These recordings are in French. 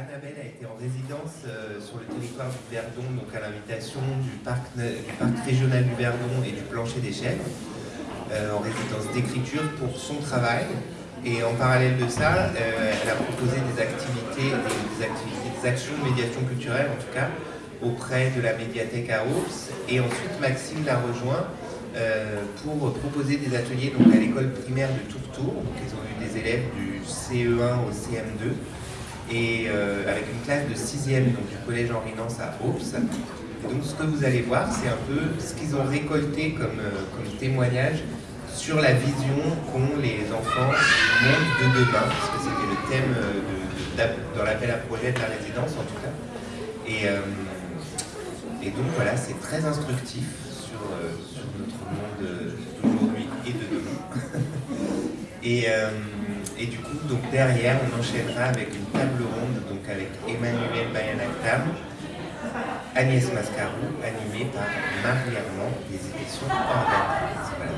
Annabelle a été en résidence euh, sur le territoire du Verdon, donc à l'invitation du parc, régional du Verdon et du Plancher des Chèvres, euh, en résidence d'écriture pour son travail. Et en parallèle de ça, euh, elle a proposé des activités, des, activités, des actions de médiation culturelle en tout cas, auprès de la médiathèque à Ours. Et ensuite, Maxime l'a rejoint pour proposer des ateliers donc, à l'école primaire de Tourtour. Donc, ils ont eu des élèves du CE1 au CM2 et euh, avec une classe de 6e donc, du collège Henri Nance à Ops. Et donc ce que vous allez voir, c'est un peu ce qu'ils ont récolté comme, euh, comme témoignage sur la vision qu'ont les enfants du monde de demain, parce que c'était le thème euh, de, dans l'appel à projet de la résidence en tout cas. Et, et donc voilà, c'est très instructif sur, sur notre monde d'aujourd'hui et de demain. et, et du coup, donc derrière, on enchaînera avec une table ronde donc avec Emmanuel Bayanaktam, Agnès Mascarou, animée par Marie Armand des éditions Organ. Voilà,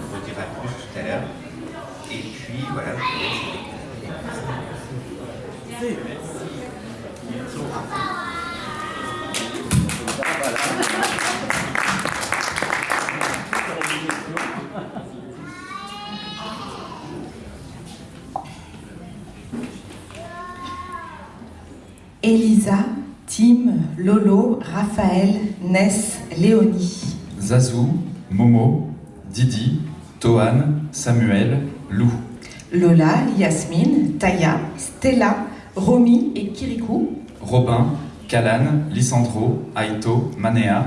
on redira plus tout à l'heure. Et puis voilà, je vous laisse Elisa, Lolo, Raphaël, Ness, Léonie. Zazou, Momo, Didi, Tohan, Samuel, Lou. Lola, Yasmine, Taya, Stella, Romy et Kirikou. Robin, Kalan, Lisandro, Aito, Manea.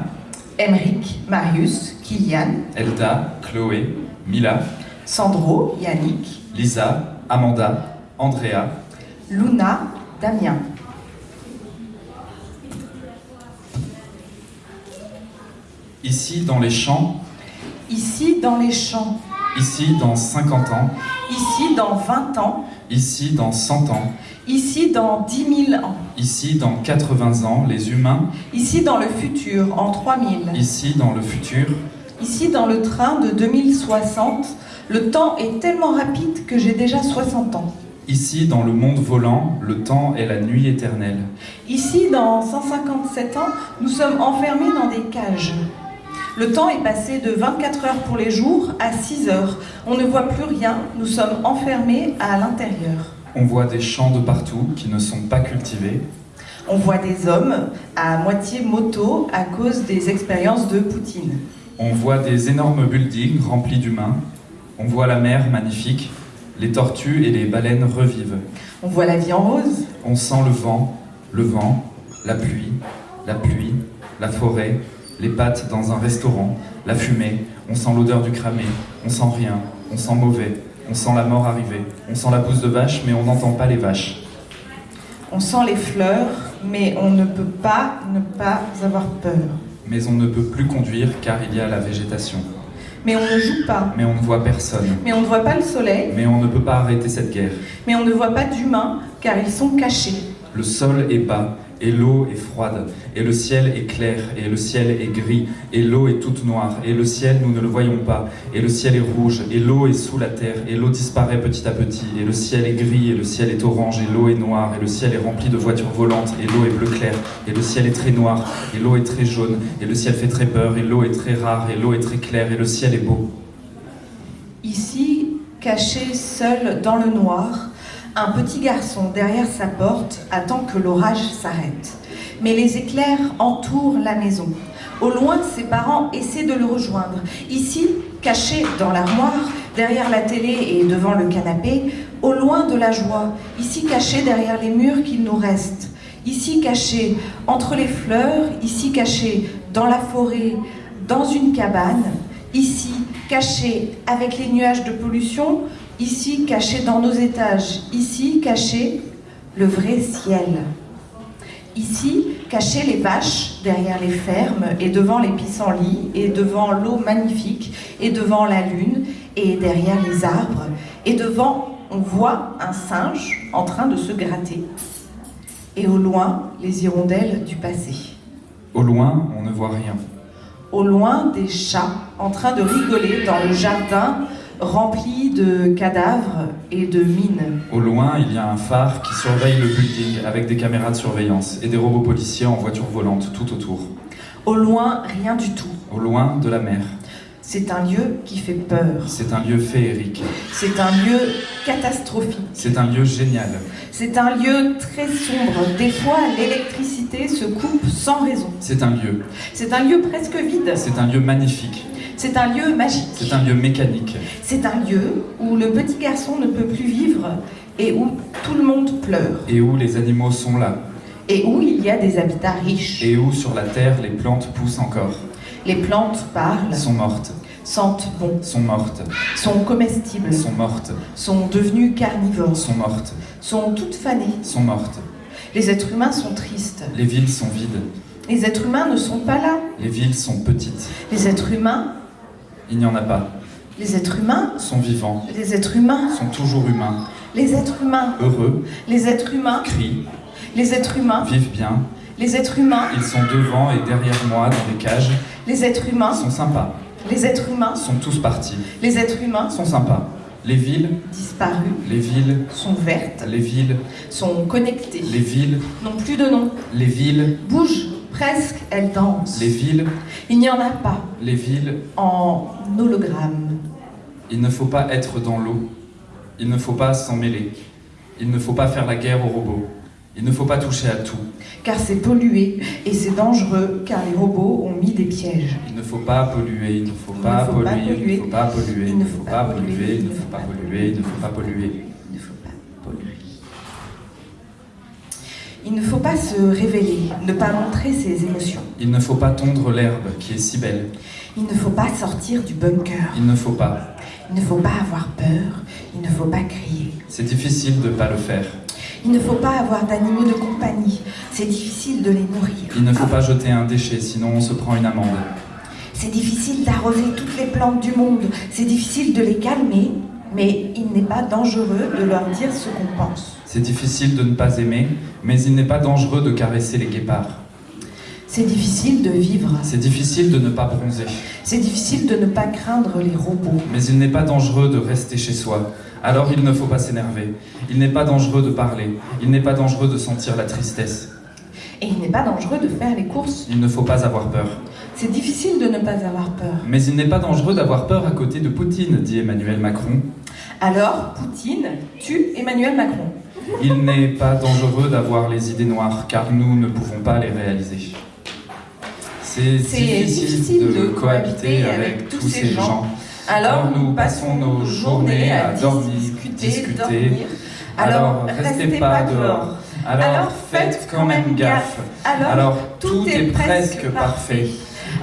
Emric, Marius, Kylian. Elda, Chloé, Mila. Sandro, Yannick. Lisa, Amanda, Andrea. Luna, Damien. Ici dans les champs. Ici dans les champs. Ici dans 50 ans. Ici dans 20 ans. Ici dans 100 ans. Ici dans 10 000 ans. Ici dans 80 ans, les humains. Ici dans le futur, en 3000. Ici dans le futur. Ici dans le train de 2060, le temps est tellement rapide que j'ai déjà 60 ans. Ici, dans le monde volant, le temps est la nuit éternelle. Ici, dans 157 ans, nous sommes enfermés dans des cages. Le temps est passé de 24 heures pour les jours à 6 heures. On ne voit plus rien, nous sommes enfermés à l'intérieur. On voit des champs de partout qui ne sont pas cultivés. On voit des hommes à moitié moto à cause des expériences de Poutine. On voit des énormes buildings remplis d'humains. On voit la mer magnifique. Les tortues et les baleines revivent. On voit la vie en rose. On sent le vent, le vent, la pluie, la pluie, la forêt, les pâtes dans un restaurant, la fumée, on sent l'odeur du cramé, on sent rien, on sent mauvais, on sent la mort arriver, on sent la pousse de vache, mais on n'entend pas les vaches. On sent les fleurs, mais on ne peut pas ne pas avoir peur. Mais on ne peut plus conduire car il y a la végétation. Mais on ne joue pas. Mais on ne voit personne. Mais on ne voit pas le soleil. Mais on ne peut pas arrêter cette guerre. Mais on ne voit pas d'humains car ils sont cachés. Le sol est bas, et l'eau est froide, et le ciel est clair, et le ciel est gris, et l'eau est toute noire, et le ciel nous ne le voyons pas, et le ciel est rouge, et l'eau est sous la terre, et l'eau disparaît petit à petit, et le ciel est gris, et le ciel est orange, et l'eau est noire, et le ciel est rempli de voitures volantes, et l'eau est bleu clair, et le ciel est très noir, et l'eau est très jaune, et le ciel fait très peur, et l'eau est très rare, et l'eau est très claire, et le ciel est beau. Ici, caché seul dans le noir, un petit garçon derrière sa porte attend que l'orage s'arrête. Mais les éclairs entourent la maison. Au loin, ses parents essaient de le rejoindre. Ici, caché dans l'armoire, derrière la télé et devant le canapé, au loin de la joie, ici caché derrière les murs qu'il nous reste, ici caché entre les fleurs, ici caché dans la forêt, dans une cabane, ici caché avec les nuages de pollution, Ici, caché dans nos étages, ici, caché le vrai ciel. Ici, caché les vaches derrière les fermes et devant les pissenlits et devant l'eau magnifique et devant la lune et derrière les arbres et devant, on voit un singe en train de se gratter. Et au loin, les hirondelles du passé. Au loin, on ne voit rien. Au loin, des chats en train de rigoler dans le jardin remplie de cadavres et de mines. Au loin, il y a un phare qui surveille le building avec des caméras de surveillance et des robots policiers en voiture volante tout autour. Au loin, rien du tout. Au loin de la mer. C'est un lieu qui fait peur. C'est un lieu féerique. C'est un lieu catastrophique. C'est un lieu génial. C'est un lieu très sombre. Des fois, l'électricité se coupe sans raison. C'est un lieu. C'est un lieu presque vide. C'est un lieu magnifique. C'est un lieu magique. C'est un lieu mécanique. C'est un lieu où le petit garçon ne peut plus vivre et où tout le monde pleure. Et où les animaux sont là. Et où il y a des habitats riches. Et où sur la terre les plantes poussent encore. Les plantes parlent, Sont mortes. sentent bon, Sont mortes. sont comestibles, Sont mortes. sont devenues carnivores, Sont mortes. sont toutes fanées. Sont mortes. Les êtres humains sont tristes. Les villes sont vides. Les êtres humains ne sont pas là. Les villes sont petites. Les êtres humains, Il n'y en a pas. les êtres humains, Sont vivants. les êtres humains, Sont toujours humains. les êtres humains, Heureux. les êtres humains, Crient. les êtres humains, Vivent bien. les êtres humains, Ils sont devant et derrière moi dans des cages. les êtres humains, Sont sympas. les êtres humains, Sont tous partis. les êtres humains Sont sympas. Les villes. disparus, Les villes. sont vertes, Les villes. sont connectées, Les villes. n'ont plus de nom, Les villes. bougent, presque elles dansent. Les villes. Il n'y en a pas Les villes. en hologramme. Il ne faut pas être dans l'eau. Il ne faut pas s'en mêler. Il ne faut pas faire la guerre aux robots. Il ne faut pas toucher à tout. car c'est pollué et c'est dangereux car les robots ont mis des pièges. Il ne faut pas polluer, il ne faut Il pas ne faut pas polluer, il polluer. ne faut pas polluer, il ne faut pas polluer, il ne faut pas polluer, il ne faut pas polluer. Il ne faut pas polluer. Il ne faut pas se révéler, ne pas montrer ses émotions. Il ne faut pas tondre l'herbe qui est si belle. Il ne faut pas sortir du bunker. Il ne faut pas. Il ne faut pas avoir peur. Il ne faut pas crier. C'est difficile de ne pas le faire. Il ne faut pas avoir d'animaux de compagnie. C'est difficile de les nourrir. Il ne faut pas jeter un déchet, sinon on se prend une amende. C'est difficile d'arroser toutes les plantes du monde. C'est difficile de les calmer. Mais il n'est pas dangereux de leur dire ce qu'on pense. C'est difficile de ne pas aimer, mais il n'est pas dangereux de caresser les guépards. C'est difficile de vivre. C'est difficile de ne pas bronzer, C'est difficile de ne pas craindre les robots. mais il n'est pas dangereux de rester chez soi. Alors il ne faut pas s'énerver. Il n'est pas dangereux de parler. Il n'est pas dangereux de sentir la tristesse. Et il n'est pas dangereux de faire les courses. Il ne faut pas avoir peur. C'est difficile de ne pas avoir peur. Mais il n'est pas dangereux d'avoir peur à côté de Poutine, dit Emmanuel Macron. Alors, Poutine tue Emmanuel Macron. Il n'est pas dangereux d'avoir les idées noires, car nous ne pouvons pas les réaliser. C'est difficile, de, de cohabiter avec tous ces gens. Alors, nous passons nos journées à dormir, discuter, discuter. dormir. Alors, restez pas dehors. Alors faites quand même gaffe. Alors tout est presque parfait.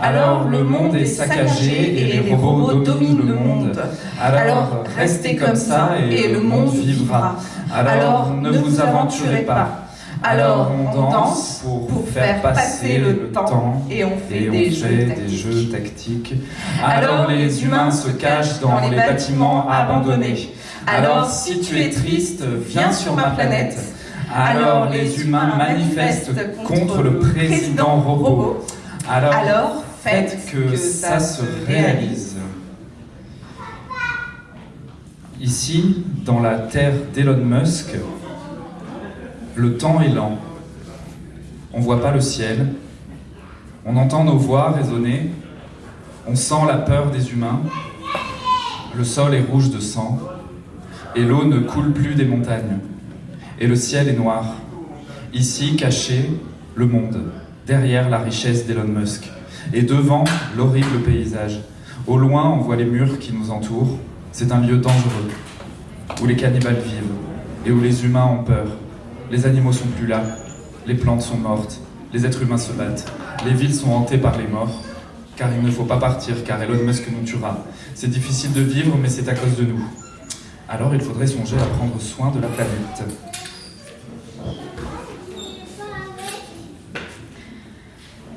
Alors le monde est saccagé et les robots dominent le monde. Alors restez comme ça et le monde vivra. Alors ne vous aventurez pas. Alors on danse pour faire passer le temps et on fait et on des jeux fait des tactiques. jeux tactiques. Alors les humains se cachent dans les bâtiments abandonnés. Alors si tu es triste, viens sur ma planète. Alors les humains manifestent contre le président robot. Alors faites que ça se réalise. Ici, dans la terre d'Elon Musk, le temps est lent. On voit pas le ciel. On entend nos voix résonner. On sent la peur des humains. Le sol est rouge de sang. Et l'eau ne coule plus des montagnes. Et le ciel est noir. Ici, caché, le monde. Derrière la richesse d'Elon Musk. Et devant, l'horrible paysage. Au loin, on voit les murs qui nous entourent. C'est un lieu dangereux, où les cannibales vivent, et où les humains ont peur. Les animaux sont plus là, les plantes sont mortes, les êtres humains se battent, les villes sont hantées par les morts, car il ne faut pas partir, car Elon Musk nous tuera. C'est difficile de vivre, mais c'est à cause de nous. Alors il faudrait songer à prendre soin de la planète.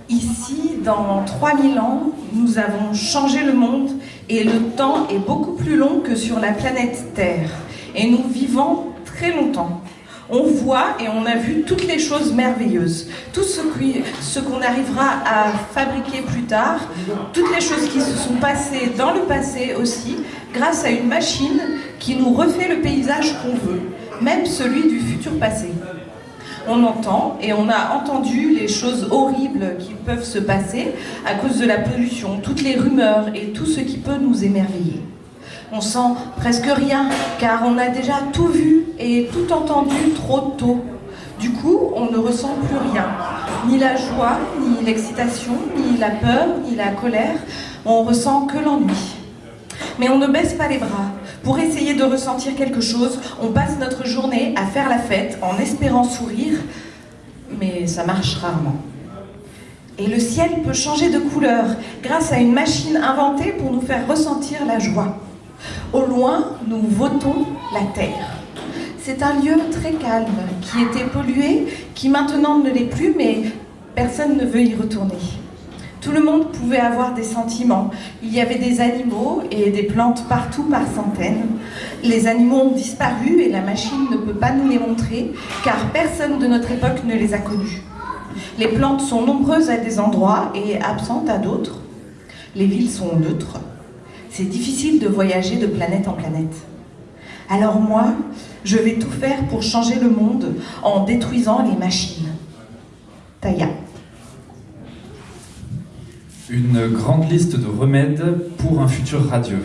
Ici, dans 3000 ans, nous avons changé le monde et le temps est beaucoup plus long que sur la planète Terre. Et nous vivons très longtemps. On voit et on a vu toutes les choses merveilleuses, tout ce qu'on arrivera à fabriquer plus tard, toutes les choses qui se sont passées dans le passé aussi, grâce à une machine qui nous refait le paysage qu'on veut, même celui du futur passé. On entend et on a entendu les choses horribles qui peuvent se passer à cause de la pollution, toutes les rumeurs et tout ce qui peut nous émerveiller. On sent presque rien, car on a déjà tout vu et tout entendu trop tôt. Du coup, on ne ressent plus rien. Ni la joie, ni l'excitation, ni la peur, ni la colère. On ressent que l'ennui. Mais on ne baisse pas les bras. Pour essayer de ressentir quelque chose, on passe notre journée à faire la fête en espérant sourire, mais ça marche rarement. Et le ciel peut changer de couleur grâce à une machine inventée pour nous faire ressentir la joie. Au loin, nous votons la terre. C'est un lieu très calme, qui était pollué, qui maintenant ne l'est plus, mais personne ne veut y retourner. Tout le monde pouvait avoir des sentiments. Il y avait des animaux et des plantes partout par centaines. Les animaux ont disparu et la machine ne peut pas nous les montrer, car personne de notre époque ne les a connus. Les plantes sont nombreuses à des endroits et absentes à d'autres. Les villes sont neutres c'est difficile de voyager de planète en planète. Alors moi, je vais tout faire pour changer le monde en détruisant les machines. Taya. Une grande liste de remèdes pour un futur radieux.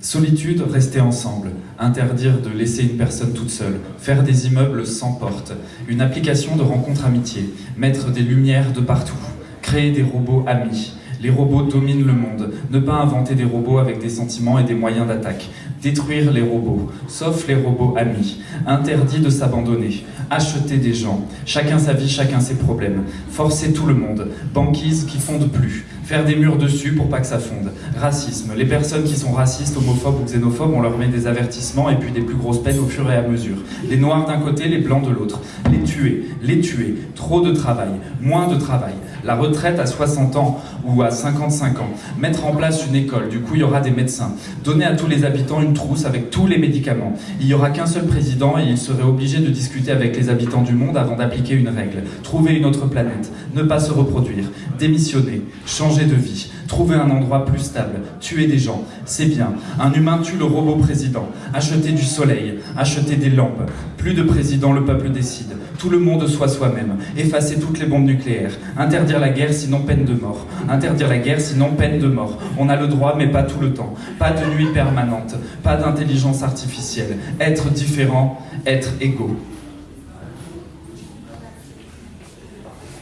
Solitude, rester ensemble. Interdire de laisser une personne toute seule. Faire des immeubles sans porte. Une application de rencontre amitié. Mettre des lumières de partout. Créer des robots amis. Les robots dominent le monde. Ne pas inventer des robots avec des sentiments et des moyens d'attaque. Détruire les robots, sauf les robots amis. Interdit de s'abandonner. Acheter des gens. Chacun sa vie, chacun ses problèmes. Forcer tout le monde. Banquise qui fonde plus. Faire des murs dessus pour pas que ça fonde. Racisme. Les personnes qui sont racistes, homophobes ou xénophobes, on leur met des avertissements et puis des plus grosses peines au fur et à mesure. Les noirs d'un côté, les blancs de l'autre. Les tuer, les tuer. Trop de travail, moins de travail. La retraite à 60 ans ou à 55 ans. Mettre en place une école, du coup il y aura des médecins. Donner à tous les habitants une trousse avec tous les médicaments. Il n'y aura qu'un seul président et il serait obligé de discuter avec les habitants du monde avant d'appliquer une règle. Trouver une autre planète. Ne pas se reproduire. Démissionner. Changer de vie. Trouver un endroit plus stable. Tuer des gens. C'est bien. Un humain tue le robot président. Acheter du soleil. Acheter des lampes. Plus de président, le peuple décide. Tout le monde soit soi-même. Effacer toutes les bombes nucléaires. Interdire la guerre sinon peine de mort. Interdire la guerre sinon peine de mort. On a le droit mais pas tout le temps. Pas de nuit permanente. Pas d'intelligence artificielle. Être différent. Être égaux.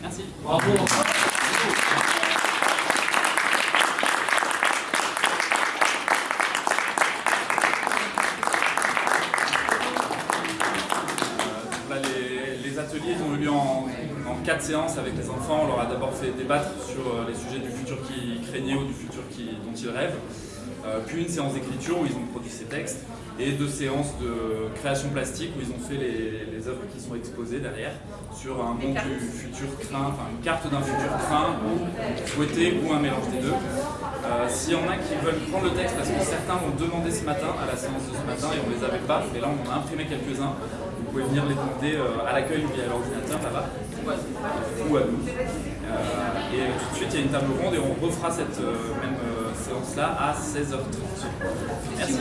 Merci. Bravo. Quatre séances avec les enfants. On leur a d'abord fait débattre sur euh, les sujets du futur qu'ils craignaient ou du futur dont ils rêvent. Euh, puis une séance d'écriture où ils ont produit ces textes et deux séances de création plastique où ils ont fait les, œuvres qui sont exposées derrière sur un monde du futur craint, enfin une carte d'un futur craint souhaité ou un mélange des deux. Euh, s'il y en a qui veulent prendre le texte, parce que certains m'ont demandé ce matin à la séance de ce matin et on les avait pas, mais là on en a imprimé quelques-uns, vous pouvez venir les demander à l'accueil via l'ordinateur là-bas ou à nous. Euh, et tout de suite, il y a une table ronde et on refera cette euh, même euh, séance-là à 16h30. Merci.